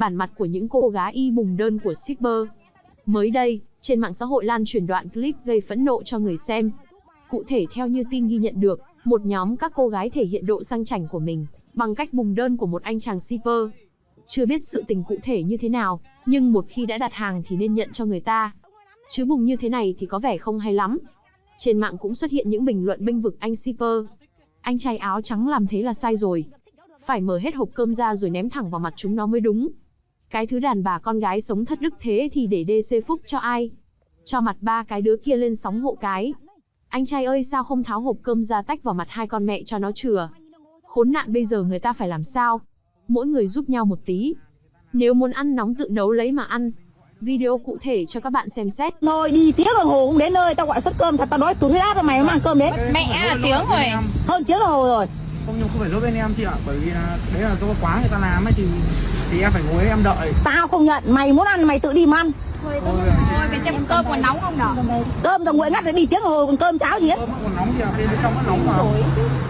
bản mặt của những cô gái y bùng đơn của shipper. Mới đây, trên mạng xã hội lan truyền đoạn clip gây phẫn nộ cho người xem. Cụ thể theo như tin ghi nhận được, một nhóm các cô gái thể hiện độ sang chảnh của mình bằng cách bùng đơn của một anh chàng shipper. Chưa biết sự tình cụ thể như thế nào, nhưng một khi đã đặt hàng thì nên nhận cho người ta. Chứ bùng như thế này thì có vẻ không hay lắm. Trên mạng cũng xuất hiện những bình luận bênh vực anh shipper. Anh trai áo trắng làm thế là sai rồi. Phải mở hết hộp cơm ra rồi ném thẳng vào mặt chúng nó mới đúng. Cái thứ đàn bà con gái sống thất đức thế thì để DC phúc cho ai? Cho mặt ba cái đứa kia lên sóng hộ cái. Anh trai ơi sao không tháo hộp cơm ra tách vào mặt hai con mẹ cho nó chừa. Khốn nạn bây giờ người ta phải làm sao? Mỗi người giúp nhau một tí. Nếu muốn ăn nóng tự nấu lấy mà ăn. Video cụ thể cho các bạn xem xét. Thôi đi tiếng đồng hồ cũng đến nơi, tao gọi suất cơm thật tao đói tụt huyết áp rồi mày không mang cơm đến. Mẹ à, tiếng rồi. Hơn tiếng đồng hồ rồi. Không nhưng không phải lỗi bên em chị ạ, bởi vì là đấy là do quá người ta làm ấy thì thì em phải ngồi em đợi. Tao không nhận, mày muốn ăn mày tự đi mà ăn. Thôi, Thôi mình xem cơm còn nóng không nào? Cơm tao nguội ngắt để đi tiếng hồ còn cơm cháo gì hết. cơm còn nóng ạ, bên trong nó nóng mà.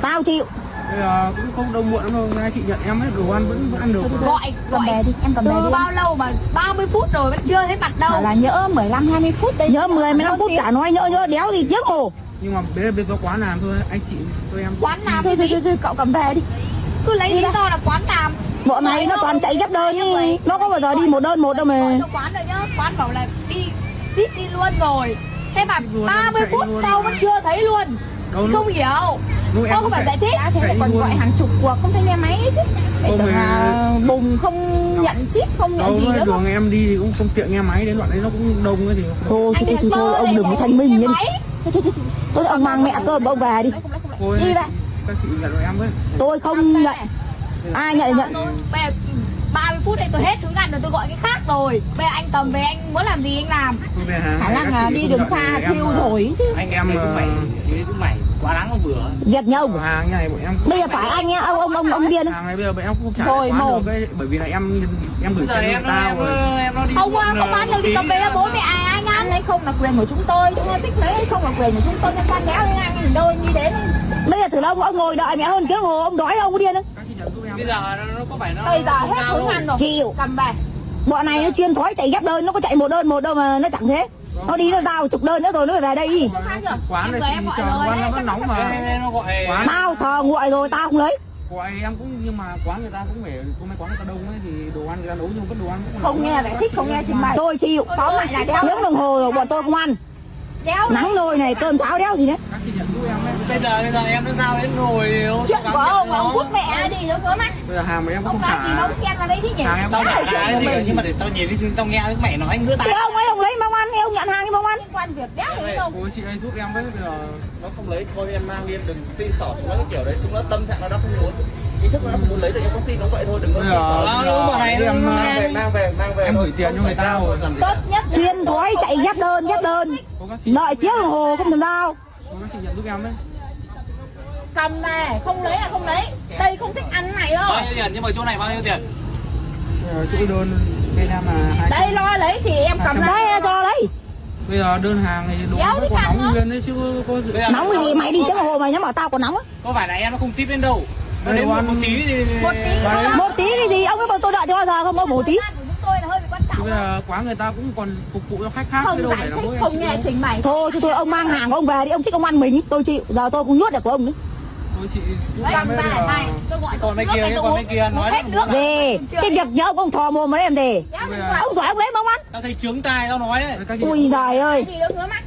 Tao chịu. Bây giờ cũng không đâu muộn lắm đâu, ngay chị nhận em ấy, đồ ăn vẫn vẫn ăn được. Gọi, Cầm gọi. về đi, em cầm về Từ đi. bao lâu mà 30 phút rồi vẫn chưa thấy mặt đâu. Bảo là nhỡ 15 20 phút đấy. Nhớ 10 15 phút chả nói nhỡ nhỡ đéo gì tiếng hồ. Nhưng mà đấy là bên do quá làm thôi, anh chị tôi em. Quán làm Thôi thôi gì? thôi, thôi cậu cầm về đi. Cứ lấy lý do là quán làm. Bọn này nó toàn chạy ghép đơn đi. Nó có bao giờ đi một đơn một đâu mà. quán rồi nhá. Quán bảo là đi ship đi luôn rồi. Thế mà Ship luôn, 30 chạy phút sau vẫn chưa thấy luôn. Đâu không hiểu. lúc em Không phải giải thích. Đã thế lại còn luôn. gọi hàng chục cuộc không thấy nghe máy chứ. Để tưởng là bùng không nhận ship, không nhận đâu gì nữa. đường em đi thì cũng không tiện nghe máy đến đoạn đấy nó cũng đông ấy thì Thôi thôi thôi, thôi, ông đừng có thanh minh như Thôi ông mang mẹ cơm ông về đi. Đi đây. các chị nhận rồi em với. Tôi không nhận. Ai nhận nhận. Tôi bây giờ 30 phút này tôi hết hướng ăn rồi tôi gọi cái khác rồi. Bây giờ anh cầm về anh muốn làm gì anh làm. Tôi về Khả năng là đi đường xa thiêu ờ, rồi chứ. Anh em ờ, mày quá đáng không vừa Việc nhau. hàng như này bọn em Bây giờ phải anh nhá, ông ông ông ông điên. hàng này bây giờ bọn em không trả được ấy, bởi vì là em em gửi cho nó tao em rồi nó em nó đi Không muộn, không ờ, được thì tí cầm về bố mẹ ai ăn. Ăn hay không là quyền của chúng tôi, chúng tôi thích lấy hay không là quyền của chúng tôi nên quan đéo lên ngang nhìn đâu đi đến. Bây giờ thử là ông ông ngồi đợi mẹ hơn tiếng hồ ông đói ông có điên không? các chị nhận giúp em bây giờ nó, có phải nó Bây giờ hết đâu. ăn rồi. Chịu. Cầm về. Bọn này nó chuyên thói chạy ghép đơn, nó có chạy một đơn một đâu mà nó chẳng thế. Nó đi nó giao chục đơn nữa rồi nó phải về đây đi. quán này lời quán nó vẫn nóng mà Em- em nó gọi quán Tao sờ nguội rồi tao không lấy. Gọi em cũng nhưng mà quán người ta cũng phải có mấy quán người ta đông ấy thì đồ ăn người ta nấu nhưng vẫn đồ ăn cũng Không nghe giải thích, không nghe trình bày. Tôi chịu. Có lại là đeo. Tiếng đồng hồ rồi bọn tôi không ăn. Đéo Nắng nồi này cơm cháo đéo gì đấy. các chị nhận giúp em ấy bây giờ bây giờ em nó sao đến ngồi Chuyện của ông, ông cút mẹ đi nó cớm mắt. bây giờ hàng mà em cũng Ông không mà trả ông xem vào đây đi nhỉ? hàng em tao trả cái gì nhưng mà để tao nhìn đi tao nghe mẹ nói ngứa Thì tai ông ấy ông lấy mong ăn, thì ông nhận hàng thì mong ăn. Liên quan việc đéo gì đâu. cô chị ơi giúp em với bây giờ nó không lấy thôi em mang đi em đừng xin sỏ chúng nó cái kiểu đấy chúng nó tâm trạng nó đã không muốn ý thức nó không muốn lấy thì em có xin nó vậy thôi đừng có xin sỏ nó này em, ờ, mang về mang về mang về em gửi tiền cho người ta rồi. Tốt nhất Chuyên thói chạy ghép đơn, ghép đơn. Đợi tiếng đồng hồ không làm sao. cô các chị nhận giúp em đấy cầm về, không lấy là không lấy. Đây không thích ăn này đâu. bao nhiêu tiền nhưng mà chỗ này bao nhiêu tiền giờ chỗ đơn bên em là hai Đây lo lấy thì em cầm Đấy lấy. cho lấy. Bây giờ đơn hàng thì đi vẫn còn căng nóng nguyên đấy chứ có dự Nóng cái gì mày đi tiếng đồng hồ mày nhắm bảo tao còn nóng á. có phải là em nó không ship đến đâu nó Đây đến đồ một, ăn- một tí thì Một tí Đấy. Một tí cái gì ông ấy bảo tôi đợi cho bao giờ không có một tí. Ăn của chúng tôi là hơi bị quan Chứ trọng. bây giờ quán người ta cũng còn phục vụ cho khách khác chứ Không đâu giải phải là thích, không nghe trình bày. Thôi thôi thôi ông mang hàng của ông về đi, ông thích ông ăn mình, tôi chịu. Giờ tôi cũng nuốt được của ông nữa. Thôi chị Cầm em với còn mấy kia còn mấy kia nói hết nước. Về, cái việc nhớ ông thò mồm mà em giờ- ngoài. Ông giỏi ông lấy mà ông ăn. tao thấy trướng tai tao nói đấy Ui giời ơi, Đi đâu ngứa mắt.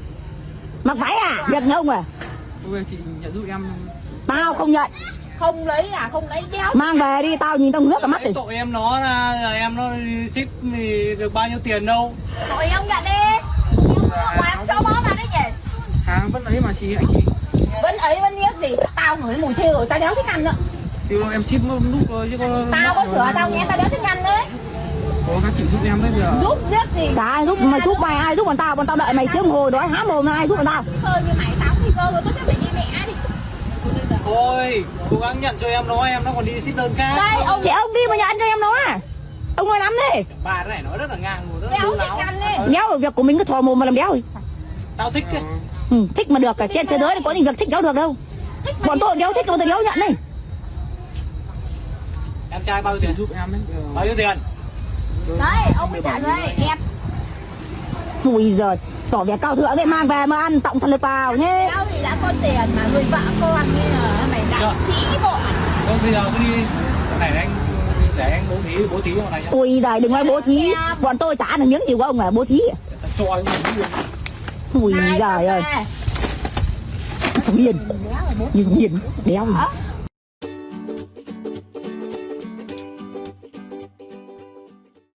mặc váy à, việc nhớ ông à. bây giờ chị nhận giúp em Tao không nhận, Không lấy là không lấy đéo. mang về đi, tao nhìn tao ngước cả mắt Đấy, đi. tội em nó là, là em nó ship thì được bao nhiêu tiền đâu Tội ông nhận đi. Ông cho bó vào đấy nhỉ. hàng vẫn ấy mà chị anh chị Vẫn ấy vẫn biết gì. Tao ngửi mùi thiêu rồi tao đéo thích ăn nữa. Thì em ship một lúc thôi chứ có Tao có sửa tao nghe tao đéo thích ăn đấy. có các chị giúp em đấy bây giờ Giúp giết gì. Chả ai giúp mà giúp mày ai giúp bọn tao, bọn tao đợi mày tiếng hồi đói há mồm ai giúp bọn tao. Cơ như mày tao thì cơ rồi tốt nhất phải đi mẹ đi. thôi cố gắng nhận cho em nó em nó còn đi ship đơn khác Đây ông Thì ông đi mà nhận cho em nó à. Ông nói lắm thế. bà cái này nói rất là ngang rồi rất là đéo đu thích láo ăn đi. Đéo ở việc của mình cứ thò mồm mà làm đéo rồi. tao thích. Ừ, thích mà được cả trên thế giới này có gì việc thích đéo được đâu. Bọn tôi đéo thích bọn tôi đéo nhận này. Em trai bao nhiêu tiền giúp em đấy bao nhiêu tiền Đấy, ông mới trả đây, đẹp Ui giời, tỏ vẻ cao thượng thế mang về mà ăn tổng thật lực vào nhé. Tao thì đã có tiền mà nuôi vợ con như là mày đại sĩ bộ Thôi bây giờ cứ đi này anh để anh bố thí bố thí vào này nhá. Ui giời, đừng nói bố thí. Bọn tôi chả được những gì của ông à, bố thí. Cho anh miếng. Ui giời ơi, thằng điên. Như thằng điên, đéo gì.